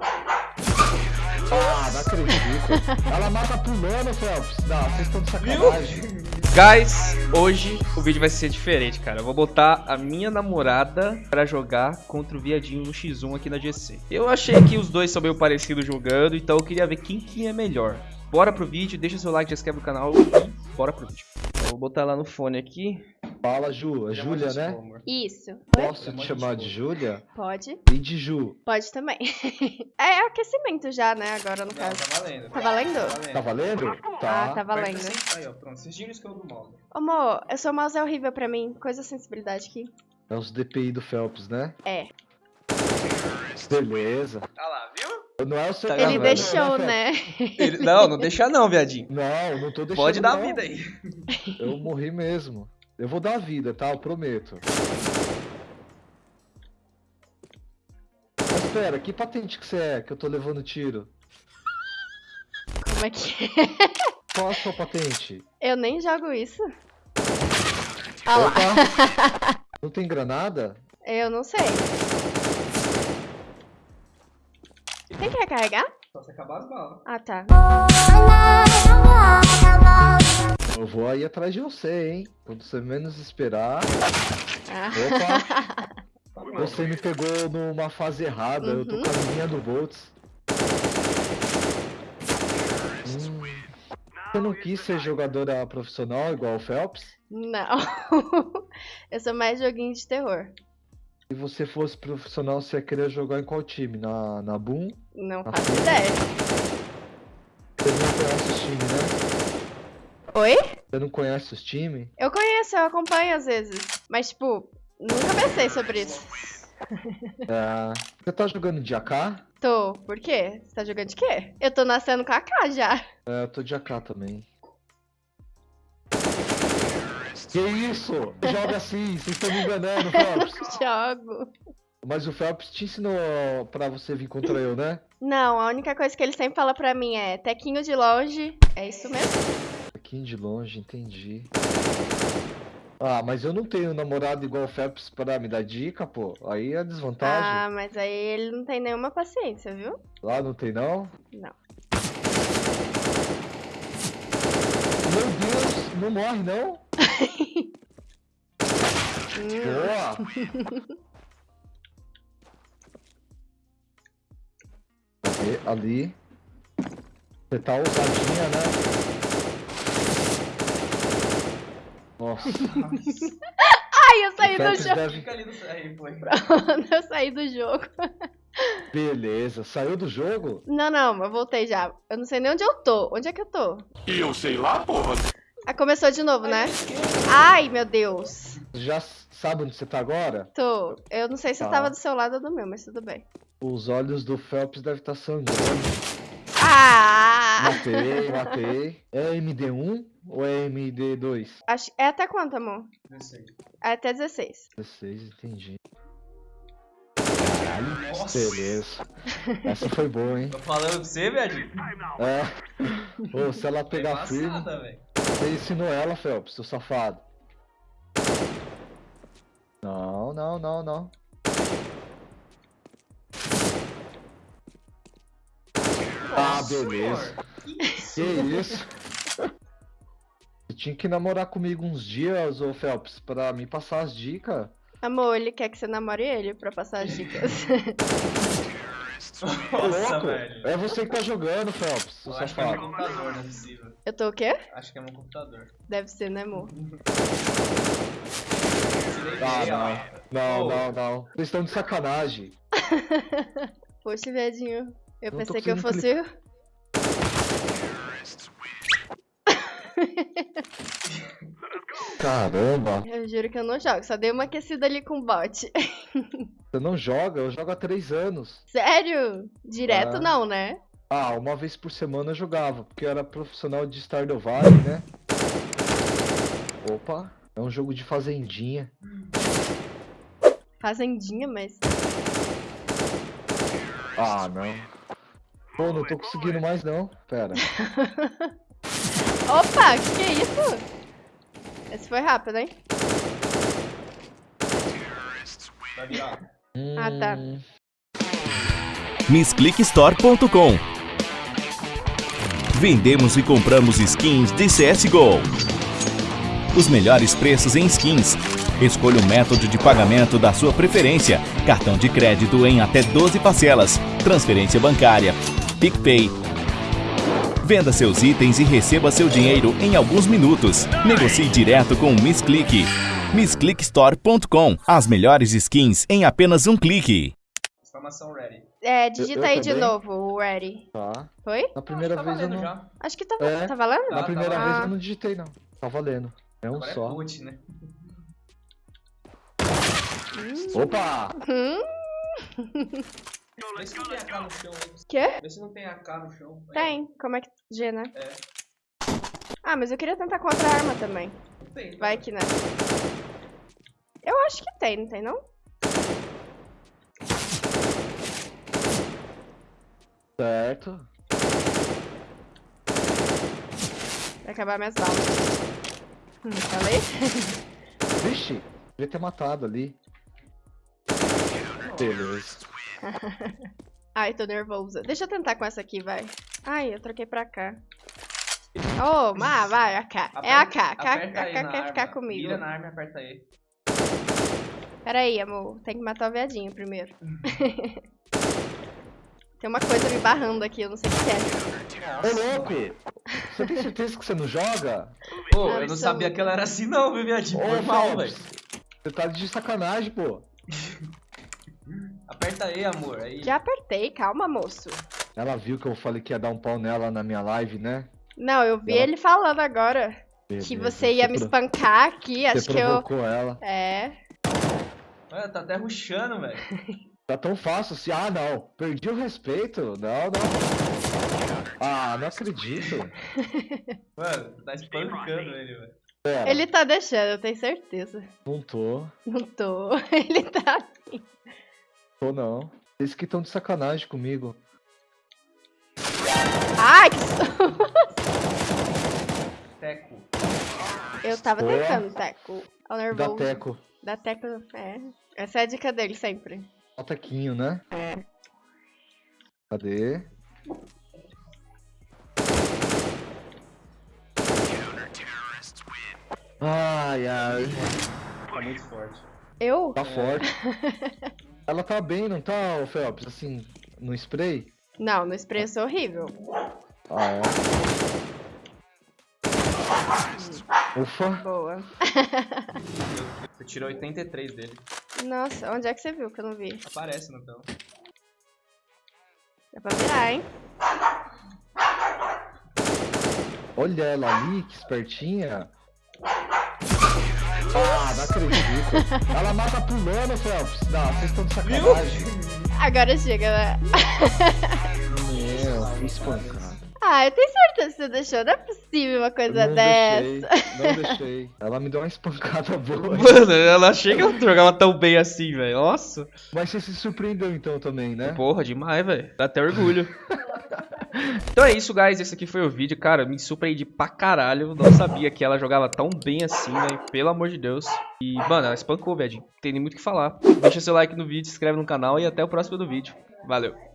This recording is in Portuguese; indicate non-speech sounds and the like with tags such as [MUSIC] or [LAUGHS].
Ah, não acredito. Ela mata pulando, Phelps. Não, vocês estão de sacanagem. Guys, hoje o vídeo vai ser diferente, cara. Eu vou botar a minha namorada pra jogar contra o viadinho no X1 aqui na GC. Eu achei que os dois são meio parecidos jogando, então eu queria ver quem que é melhor. Bora pro vídeo, deixa seu like, já se inscreve no canal e bora pro vídeo. Eu vou botar lá no fone aqui. Fala, Ju. É Júlia, né? Isso. Posso te chamar de Júlia? Pode. E de Ju. Pode também. [LAUGHS] é aquecimento já, né? Agora no caso. tá valendo. Tá valendo? Tá valendo? Ah, Tá. tá valendo. Aí, ó, pronto. Vocês giram que eu do mouse. Amor, eu sou mouse é horrível pra mim. Coisa sensibilidade aqui. É os DPI do Phelps, né? É. Beleza. Ah lá, viu? Não é o seu Tá Ele gravando, deixou, né? Ele- Não, não deixa não, viadinho. Não, não tô deixando. Pode dar não. vida aí. Eu morri mesmo. Eu vou dar vida, tá? Eu prometo. Mas pera, que patente que você é que eu tô levando tiro? Como é que é? Qual a sua patente? Eu nem jogo isso. Ah lá. [LAUGHS] Não tem granada? Eu não sei. Tem que recarregar? Só se acabar as balas. Ah, tá. Eu vou aí atrás de você, hein? Quando você menos esperar. Ah. Opa! Você me pegou numa fase errada, eu tô Uhum. com a minha do Volts. Hum, Você não quis ser jogadora profissional igual o Phelps? Não. [LAUGHS] eu sou mais joguinho de terror. Se você fosse profissional, você ia querer jogar em qual time? Na, na Boom? Não faço ideia. Você não conhece os times, né? Oi? Você não conhece os times? Eu conheço, eu acompanho às vezes. Mas, tipo, nunca pensei sobre isso. É, [LAUGHS] Você tá jogando de AK? Tô. Por quê? Você tá jogando de quê? Eu tô nascendo com a K já. É, eu tô de AK também. Que isso? Joga assim, [LAUGHS] vocês estão me enganando, Phelps. [LAUGHS] Jogo. Mas o Phelps te ensinou pra você vir contra eu, né? Não, a única coisa que ele sempre fala pra mim é tequinho de longe. É isso mesmo? De longe, entendi. Ah, mas eu não tenho namorado igual o Phelps pra me dar dica, pô. Aí é desvantagem. Ah, mas aí ele não tem nenhuma paciência, viu? Lá não tem, não? Não. Meu Deus, não morre, não? [LAUGHS] Boa! Ali. Você tá ousadinha, né? Nossa, [LAUGHS] Ai, eu saí do jogo. deve... Fica ali no aí, foi. eu saí do jogo. Beleza, saiu do jogo? Não, não, eu voltei já. Eu não sei nem onde eu tô. Onde é que eu tô? E eu sei lá, porra. Ah, começou de novo, né? Ai, meu Deus. Já sabe onde você tá agora? Tô. Eu não sei se eu Tá. tava do seu lado ou do meu, mas tudo bem. Os olhos do Phelps devem estar sangrando. Ah! Matei, matei. É MD1 ou é MD2? Acho... É até quanto, amor? É até 16. 16, entendi. Nossa. Beleza. Essa foi boa, hein? Tô falando pra você, viadinho. É. Ô, se ela pegar firme, Embaçada, velho. você ensinou ela, Phelps, seu safado. Não, não, não, não. Ah, beleza. Que isso? Você tinha que namorar comigo uns dias, ô Phelps, pra me passar as dicas. Amor, ele quer que você namore ele pra passar as dicas. Ô, Nossa, louco! velho. É você que tá jogando, Phelps, Eu acho que é meu computador, não é possível. eu tô o quê? Acho que é meu computador. Deve ser, né, amor? Ah, não. Não, não, não. Vocês estão de sacanagem. [LAUGHS] Poxa, viadinho. Eu Não tô pensei que eu fosse. [LAUGHS] Caramba, Eu juro que eu não jogo. Só dei uma aquecida ali com o bot. [LAUGHS] você não joga? Eu jogo há três anos. Sério? Direto Ah. não, né? Ah, uma vez por semana eu jogava, porque eu era profissional de Stardew Valley, né? Opa, é um jogo de fazendinha. Fazendinha, mas. Ah, não. Pô, não tô conseguindo mais não. Pera. [LAUGHS] Opa, que que é isso? Esse foi rápido, hein? Virar. Ah, tá. MissClickStore.com Vendemos e compramos skins de CSGO. Os melhores preços em skins. Escolha o método de pagamento da sua preferência. Cartão de crédito em até 12 parcelas. Transferência bancária. PicPay. Venda seus itens e receba seu dinheiro em alguns minutos. Negocie direto com o Miss Click. MissClickStore.com As melhores skins em apenas um clique. Exclamação ready. É, digita eu aí de novo o ready. Tá. Foi? Na primeira tá vez eu não. já. Acho que tá, É. tá valendo? Tá, Na tá primeira valendo. vez eu não digitei, não. Tá valendo. É um Agora é só. boot, né? Opa! Hum, [LAUGHS] Vê se não tem AK no chão. aí. quê? Vê se não tem AK no chão. Aí, Tem. Como é que... G, né? É. Ah, mas eu queria tentar com outra arma também. Não tem. tá? Vai que né. Eu acho que tem, não tem não? Certo. Vai acabar minhas balas. Hum, falei? [LAUGHS] Vixe, devia ter matado ali. Beleza. [LAUGHS] Ai, tô nervosa. Deixa eu tentar com essa aqui, vai. Ai, eu troquei pra cá. Oh, má, vai, AK. É AK. AK, Aperta aí AK na quer ficar arma. comigo. Mira na arma e aperta aí. Pera aí, amor. Tem que matar o viadinho primeiro. [LAUGHS] Tem uma coisa me barrando aqui, eu não sei o que é. Ô louco! Você tem certeza que você não joga? Pô, eu não sabia que ela era assim não, viu, viadinho? Ô, Foi mal, velho. Você tá de sacanagem, pô. [LAUGHS] Aperta aí, amor. Aí. Já apertei, calma, moço. Ela viu que eu falei que ia dar um pau nela na minha live, né? Não, eu vi Ela- ele falando agora que Beleza, você ia me pro- espancar aqui, acho Você que eu... provocou ela. É, Olha, tá até ruxando, velho. [LAUGHS] Tá tão fácil assim. Ah, não. Perdi o respeito. Não, não. Ah, não acredito. [LAUGHS] Mano, tá espancando ele, velho. Pera, ele tá deixando, eu tenho certeza. não tô. Não tô, [LAUGHS] ele tá... Tô não. Eles que estão de sacanagem comigo. Ai, que... [LAUGHS] Teco. Eu tava Boa. tentando, Teco. Ao Da nervoso. Teco. Da Teco, é. Essa é a dica dele sempre. Ó, Tequinho, né? É. Cadê? Ai, ai. Tá muito forte. Eu? Tá forte. [LAUGHS] Ela tá bem, não tá, ô Phelps? Assim, no spray? Não, no spray eu sou horrível. Ah, é. Ufa. Boa. [LAUGHS] Você tirou 83 dele. Nossa, onde é que você viu que eu não vi? Aparece no tela. Dá pra virar, hein? Olha ela ali, que espertinha. Ah, não acredito. Ela mata pulando, Phelps. Não, vocês estão de sacanagem. Agora chega, né? Meu, fui espancado. Ah, eu tenho certeza que você deixou. Não é possível uma coisa não dessa. deixei, não deixei. Ela me deu uma espancada boa. Mano, ela achei que ela jogava tão bem assim, velho. Nossa. Mas você se surpreendeu então também, né? Porra, demais, velho. Dá até orgulho. [LAUGHS] então é isso, guys. Esse aqui foi o vídeo. Cara, me surpreendi pra caralho. Não sabia que ela jogava tão bem assim, velho. Pelo amor de Deus. E, mano, ela espancou, velho. Tem nem muito o que falar. Deixa seu like no vídeo, se inscreve no canal e até o próximo do vídeo. Valeu.